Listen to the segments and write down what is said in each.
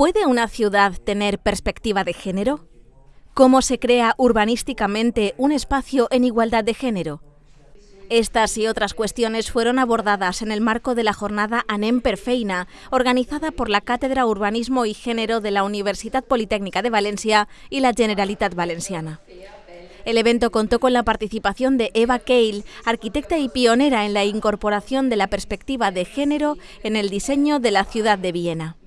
¿Puede una ciudad tener perspectiva de género? ¿Cómo se crea urbanísticamente un espacio en igualdad de género? Estas y otras cuestiones fueron abordadas en el marco de la jornada Anem Perfeina, organizada por la Cátedra Urbanismo y Género de la Universidad Politécnica de Valencia y la Generalitat Valenciana. El evento contó con la participación de Eva Keil, arquitecta y pionera en la incorporación de la perspectiva de género en el diseño de la ciudad de Viena.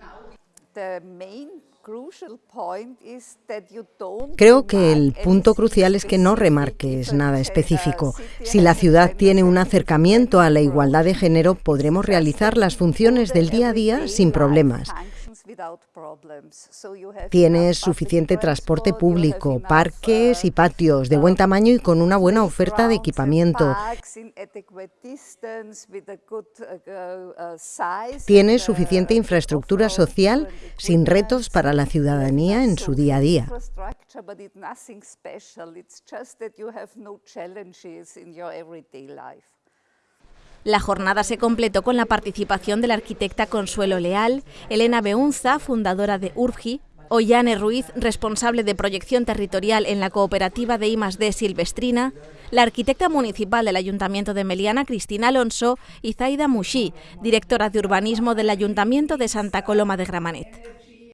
Creo que el punto crucial es que no remarques nada específico. Si la ciudad tiene un acercamiento a la igualdad de género, podremos realizar las funciones del día a día sin problemas. Tienes suficiente transporte público, parques y patios de buen tamaño y con una buena oferta de equipamiento. Tienes suficiente infraestructura social sin retos para la ciudadanía en su día a día. La jornada se completó con la participación de la arquitecta Consuelo Leal, Elena Beunza, fundadora de URBGI, Ollane Ruiz, responsable de proyección territorial en la cooperativa de I+D Silvestrina, la arquitecta municipal del Ayuntamiento de Meliana, Cristina Alonso, y Zaida Mushi, directora de urbanismo del Ayuntamiento de Santa Coloma de Gramanet.